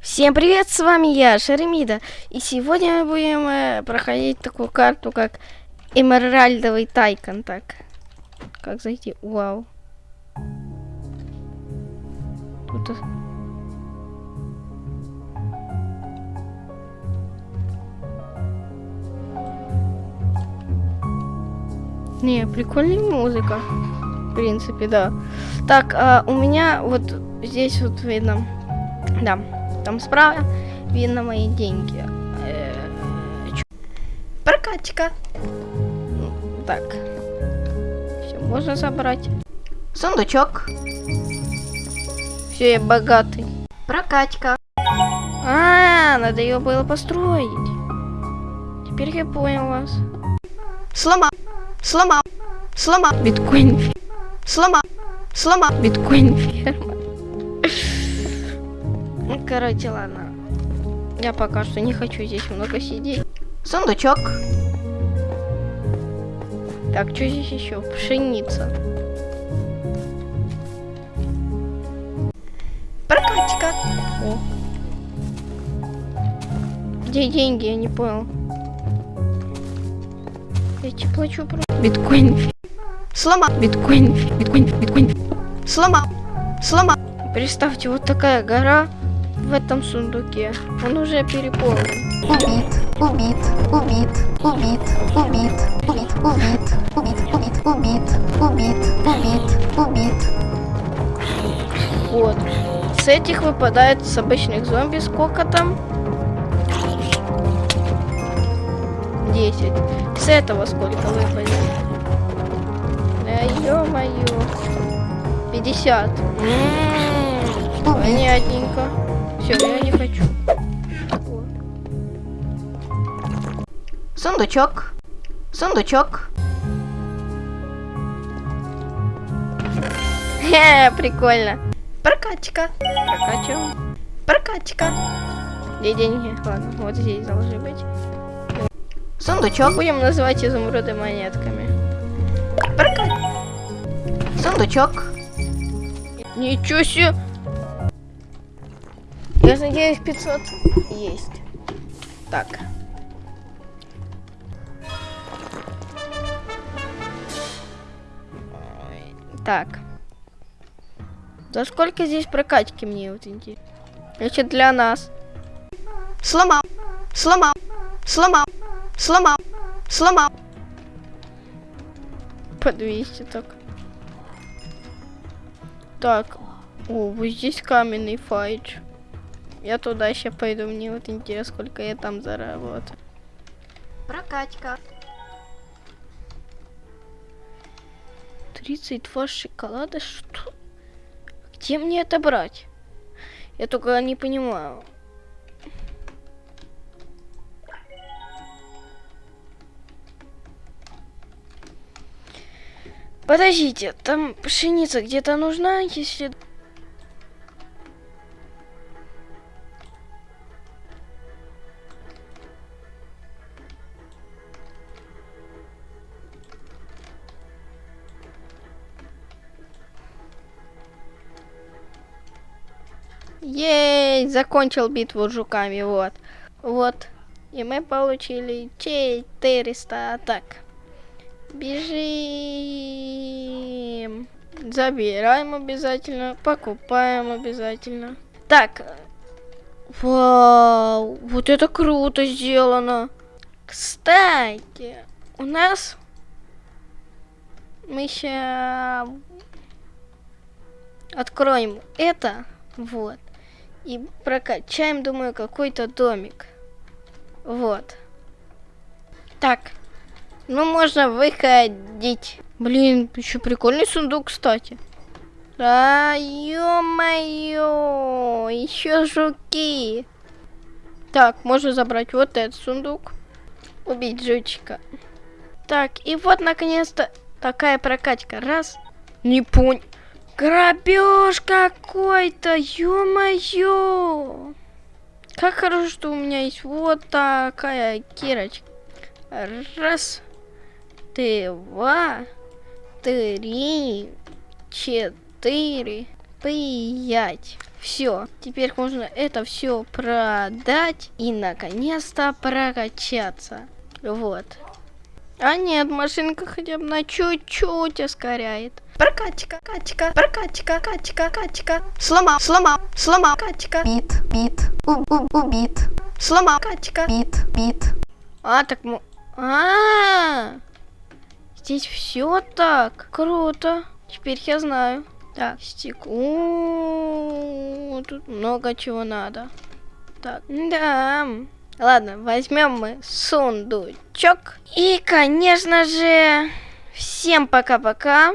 Всем привет, с вами я, Шеремида. И сегодня мы будем э, проходить такую карту, как Эмеральдовый Тайкон. Так, как зайти? Вау. Тут... Не, прикольная музыка. В принципе, да. Так, а, у меня вот здесь вот видно. Да, там справа видно мои деньги. Э, чё? Прокачка. Ну, Так. Все, можно забрать. Сундучок. Все, я богатый. Прокачка. А, надо ее было построить. Теперь я понял вас. Сломал. Сломал. Сломал. Биткоин. Сломал. Сломал. Биткоин ферма. Ну, короче, ладно. Я пока что не хочу здесь много сидеть. Сундучок. Так, что здесь еще? Пшеница. Прокачка. О. Где деньги? Я не понял. Я тебе плачу про... Биткоин. Сломал. Биткоин. Биткоин. Биткоин. Сломал. Сломал. Представьте, вот такая гора в этом сундуке. Он уже переполнен. Убит, убит, убит, убит, убит, убит, убит, убит, убит, убит, убит, убит, убит. Вот. С этих выпадает с обычных зомби сколько там? 10. С этого сколько выпадет? Да ё-моё. 50. М, Понятненько. Все, я не хочу. Вот. Сундучок. Сундучок. Хе, прикольно. Прокачка. Прокачиваем. Прокачка. Где деньги? Ладно, вот здесь должны быть. Сундучок. Будем называть изумруды монетками. Прокачка. Сундучок. Ничего себе. Я надеюсь, 500 есть. Так. Так. За сколько здесь прокачки мне вот интересно? Значит, для нас. Сломал. Сломал. Сломал. Сломал. Сломал. По 200 так. Так. О, вот здесь каменный файдж. Я туда еще пойду. Мне вот интересно, сколько я там заработаю. Прокачка. 32 шоколада? Что? Где мне это брать? Я только не понимаю. Подождите, там пшеница где-то нужна, если... Ей, закончил битву с жуками, вот. Вот. И мы получили 400 атак. Бежим. Забираем обязательно. Покупаем обязательно. Так. Вау. Вот это круто сделано. Кстати, у нас... Мы сейчас откроем это. Вот. И прокачаем, думаю, какой-то домик. Вот. Так. Ну, можно выходить. Блин, еще прикольный сундук, кстати. Да, ё-моё, еще жуки. Так, можно забрать вот этот сундук. Убить жучика. Так, и вот, наконец-то, такая прокачка. Раз. Не понял. Грабеж какой-то, ё-моё. Как хорошо, что у меня есть вот такая кирочка. Раз, два, три, четыре, пять. Все, теперь можно это все продать и наконец-то прокачаться. Вот. А нет, машинка хотя бы на чуть-чуть ускоряет. Прокачка, качка, прокачка, качка, качка. Сломал, сломал, сломал, качка, Бит, бит, у, у, убит. сломал, качка. Бит, бит. А, так мы... А, здесь все так. Круто. Теперь я знаю. Так, стекло. Тут много чего надо. Так, да. Ладно, возьмем мы сундучок. И, конечно же, всем пока-пока.